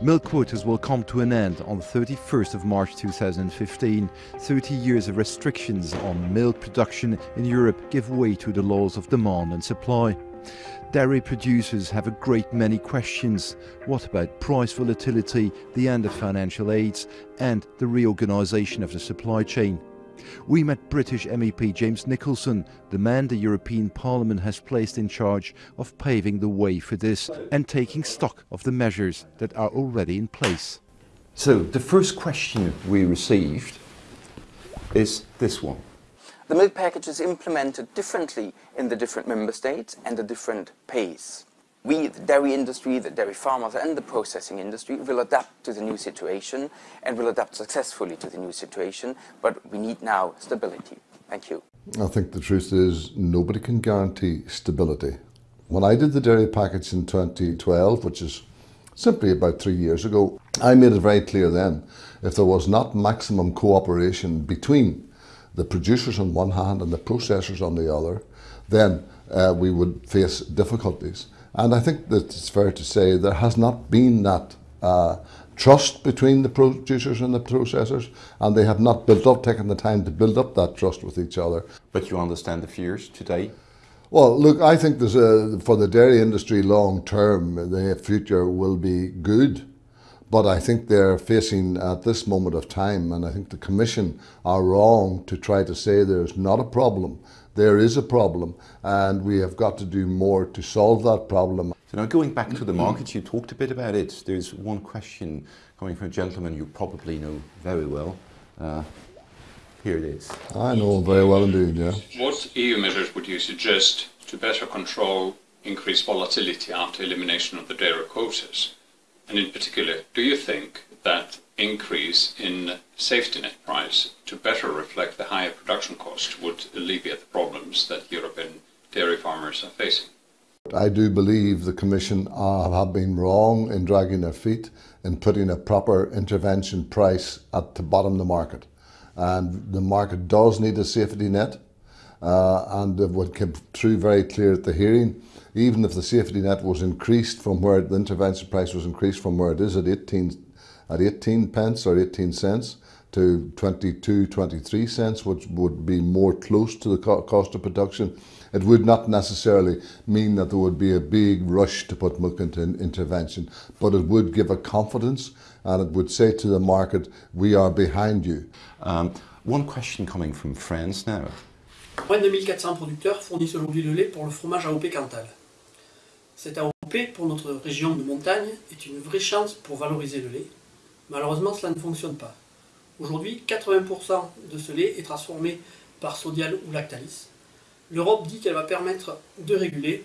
Milk quotas will come to an end on the 31st of March 2015. 30 years of restrictions on milk production in Europe give way to the laws of demand and supply. Dairy producers have a great many questions. What about price volatility, the end of financial aids, and the reorganisation of the supply chain? We met British MEP James Nicholson, the man the European Parliament has placed in charge of paving the way for this and taking stock of the measures that are already in place. So, the first question we received is this one. The milk package is implemented differently in the different member states and the different pace we, the dairy industry, the dairy farmers and the processing industry will adapt to the new situation and will adapt successfully to the new situation, but we need now stability. Thank you. I think the truth is nobody can guarantee stability. When I did the dairy package in 2012, which is simply about three years ago, I made it very clear then if there was not maximum cooperation between the producers on one hand and the processors on the other, then uh, we would face difficulties. And I think that it's fair to say there has not been that uh, trust between the producers and the processors, and they have not built up, taken the time to build up that trust with each other. But you understand the fears today? Well, look, I think there's a, for the dairy industry long term, the future will be good. But I think they're facing at this moment of time, and I think the Commission are wrong to try to say there's not a problem there is a problem and we have got to do more to solve that problem. So now going back to the markets, you talked a bit about it. There's one question coming from a gentleman you probably know very well. Uh, here it is. I know very well indeed, yeah. What EU measures would you suggest to better control increased volatility after elimination of the dairy quotas? And in particular, do you think that increase in safety net price to better reflect the higher production cost would alleviate the problems that European dairy farmers are facing. I do believe the Commission have been wrong in dragging their feet in putting a proper intervention price at the bottom of the market. And the market does need a safety net. Uh, and what came through very clear at the hearing, even if the safety net was increased from where the intervention price was increased from where it is at 18 at 18 pence or 18 cents to 22, 23 cents, which would be more close to the co cost of production. It would not necessarily mean that there would be a big rush to put milk into intervention, but it would give a confidence and it would say to the market, we are behind you. Um, one question coming from France now. Moins de 1400 producteurs fournissent aujourd'hui le lait pour le fromage AOP Cantal. Cet AOP pour notre région de montagne est une vraie chance pour valoriser le lait Malheureusement, cela ne fonctionne pas. Aujourd'hui, 80% de ce lait est transformé par Sodial ou Lactalis. L'Europe dit qu'elle va permettre de réguler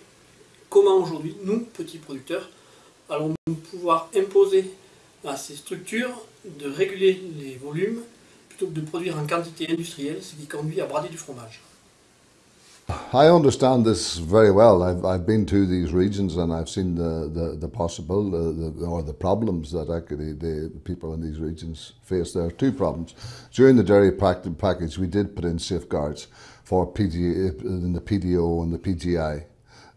comment aujourd'hui, nous, petits producteurs, allons-nous pouvoir imposer à ces structures de réguler les volumes plutôt que de produire en quantité industrielle, ce qui conduit à brader du fromage? I understand this very well. I've, I've been to these regions and I've seen the, the, the possible uh, the, or the problems that actually the people in these regions face. There are two problems. During the dairy package, we did put in safeguards for PG, in the PDO and the PGI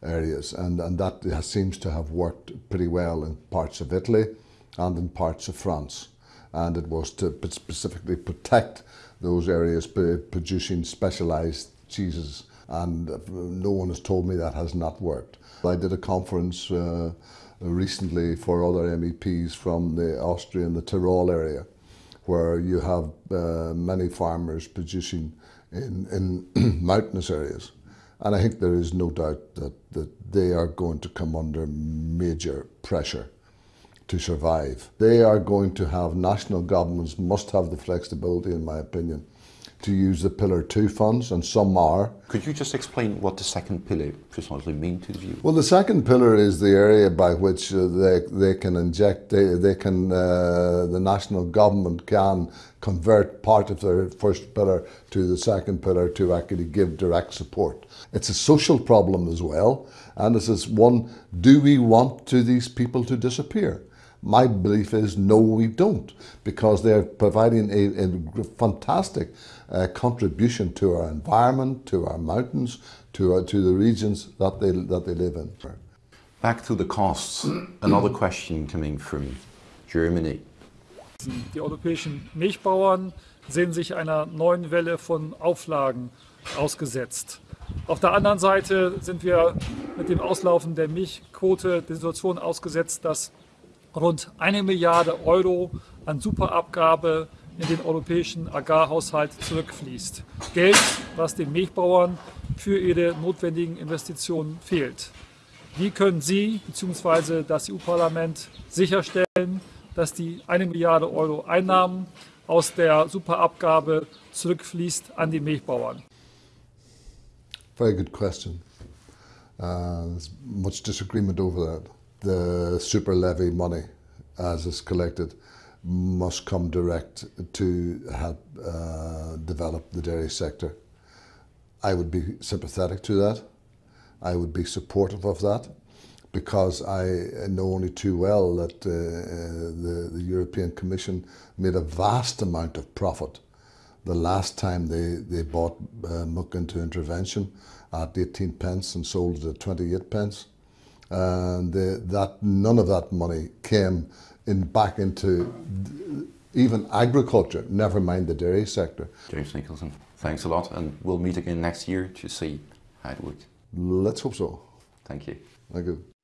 areas, and, and that seems to have worked pretty well in parts of Italy and in parts of France. And it was to specifically protect those areas producing specialised cheeses and no one has told me that has not worked. I did a conference uh, recently for other MEPs from the Austrian, the Tyrol area, where you have uh, many farmers producing in, in mountainous areas. And I think there is no doubt that, that they are going to come under major pressure to survive. They are going to have, national governments must have the flexibility, in my opinion, to use the Pillar 2 funds, and some are. Could you just explain what the second pillar precisely means to view? Well, the second pillar is the area by which uh, they, they can inject, they, they can, uh, the national government can convert part of their first pillar to the second pillar to actually give direct support. It's a social problem as well, and this is one, do we want to these people to disappear? My belief is no, we don't, because they're providing a, a fantastic uh, contribution to our environment, to our mountains, to, uh, to the regions that they, that they live in. Back to the costs, another question coming from Germany. Die europäischen Milchbauern sehen sich einer neuen Welle von Auflagen ausgesetzt. Auf der anderen Seite sind wir mit dem Auslaufen der Milchquote der Situation ausgesetzt, dass rund eine Milliarde Euro an Superabgabe in den europäischen Agrarhaushalt zurückfließt. Geld, was den Milchbauern für ihre notwendigen Investitionen fehlt. Wie können Sie bzw. das EU-Parlament sicherstellen, dass die eine Milliarde Euro Einnahmen aus der Superabgabe zurückfließt an die Milchbauern? Very good question. Uh, there's much disagreement over that. The super levy money, as is collected, must come direct to help uh, develop the dairy sector. I would be sympathetic to that. I would be supportive of that because I know only too well that uh, the, the European Commission made a vast amount of profit the last time they, they bought uh, Muck into intervention at 18 pence and sold it at 28 pence. And they, that none of that money came in back into even agriculture, never mind the dairy sector. James Nicholson, thanks a lot, and we'll meet again next year to see how it works. Let's hope so. Thank you. Thank you.